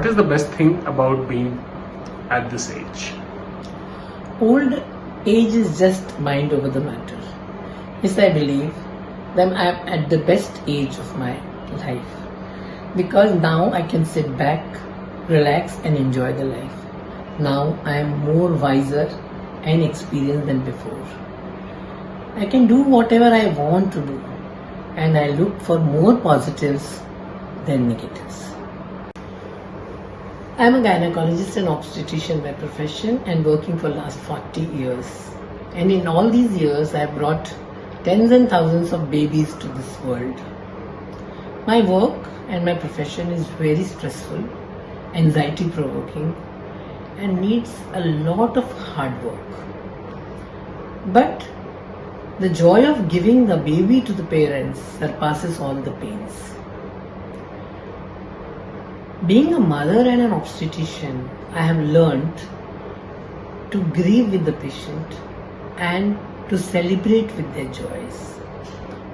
What is the best thing about being at this age? Old age is just mind over the matter. Yes, I believe that I am at the best age of my life because now I can sit back, relax, and enjoy the life. Now I am more wiser and experienced than before. I can do whatever I want to do, and I look for more positives than negatives. I am a gynecologist and obstetrician by profession and working for last 40 years. And in all these years, I have brought tens and thousands of babies to this world. My work and my profession is very stressful, anxiety provoking, and needs a lot of hard work. But the joy of giving the baby to the parents surpasses all the pains. Being a mother and an obstetrician, I have learned to grieve with the patient and to celebrate with their joys.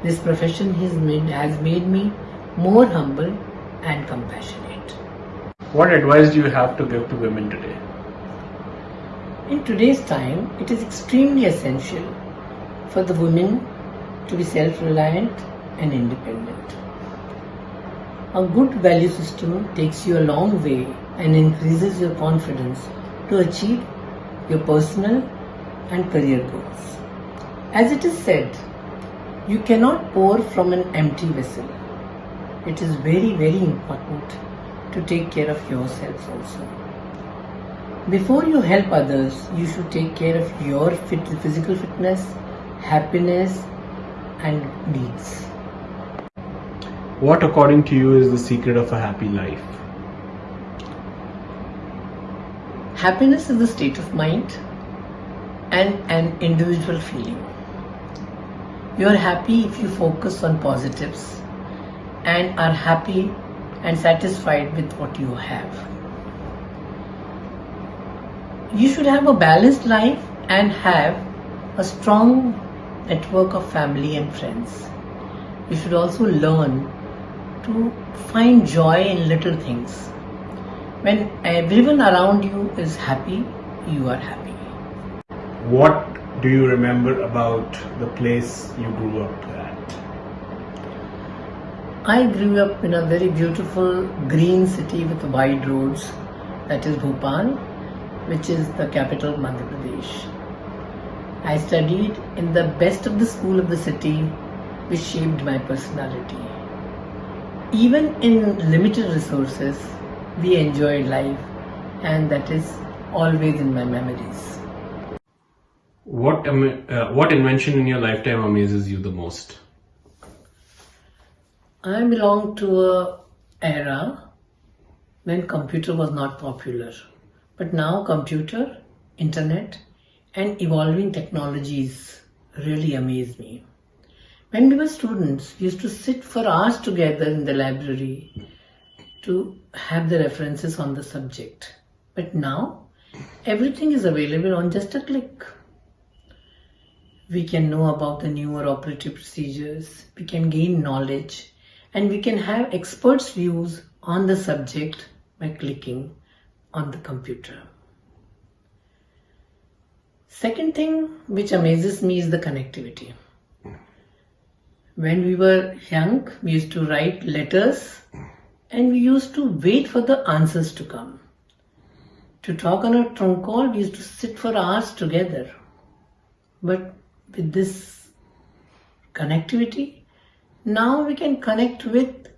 This profession has made, has made me more humble and compassionate. What advice do you have to give to women today? In today's time, it is extremely essential for the women to be self-reliant and independent. A good value system takes you a long way and increases your confidence to achieve your personal and career goals. As it is said, you cannot pour from an empty vessel. It is very, very important to take care of yourself also. Before you help others, you should take care of your physical fitness, happiness, and needs. What, according to you, is the secret of a happy life? Happiness is the state of mind and an individual feeling. You are happy if you focus on positives and are happy and satisfied with what you have. You should have a balanced life and have a strong network of family and friends. You should also learn to find joy in little things. When everyone around you is happy, you are happy. What do you remember about the place you grew up at? I grew up in a very beautiful green city with wide roads, that is Bhopal, which is the capital of Madhya Pradesh. I studied in the best of the school of the city, which shaped my personality. Even in limited resources, we enjoyed life, and that is always in my memories. What am- uh, what invention in your lifetime amazes you the most? I belong to a era when computer was not popular. But now computer, internet and evolving technologies really amaze me. When we were students, we used to sit for hours together in the library to have the references on the subject. But now, everything is available on just a click. We can know about the newer operative procedures, we can gain knowledge, and we can have experts' views on the subject by clicking on the computer. Second thing which amazes me is the connectivity. When we were young, we used to write letters and we used to wait for the answers to come. To talk on a trunk call, we used to sit for hours together. But with this connectivity, now we can connect with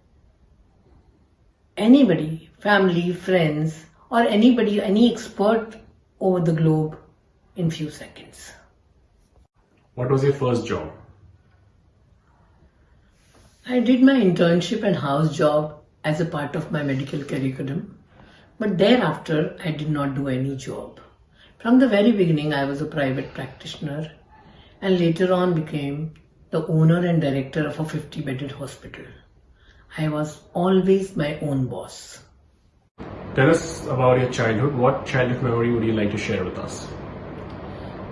anybody, family, friends, or anybody, any expert over the globe in few seconds. What was your first job? I did my internship and house job as a part of my medical curriculum, but thereafter I did not do any job. From the very beginning, I was a private practitioner and later on became the owner and director of a 50 bedded hospital. I was always my own boss. Tell us about your childhood. What childhood memory would you like to share with us?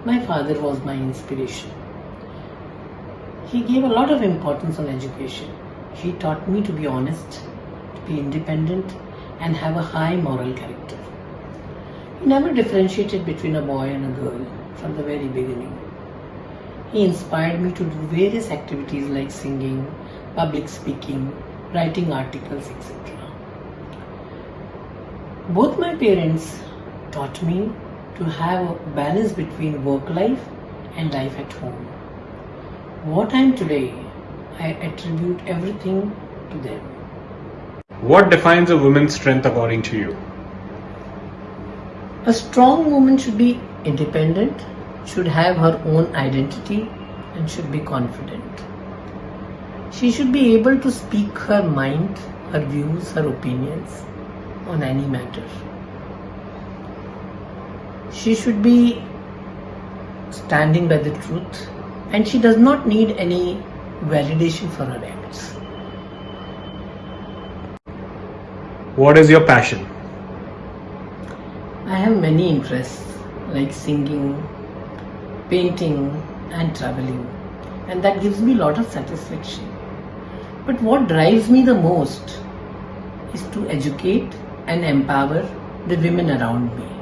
My father was my inspiration. He gave a lot of importance on education. He taught me to be honest, to be independent, and have a high moral character. He never differentiated between a boy and a girl from the very beginning. He inspired me to do various activities like singing, public speaking, writing articles, etc. Both my parents taught me to have a balance between work life and life at home. What I am today, I attribute everything to them. What defines a woman's strength according to you? A strong woman should be independent, should have her own identity, and should be confident. She should be able to speak her mind, her views, her opinions on any matter. She should be standing by the truth and she does not need any validation for her acts. What is your passion? I have many interests like singing, painting, and traveling, and that gives me a lot of satisfaction. But what drives me the most is to educate and empower the women around me.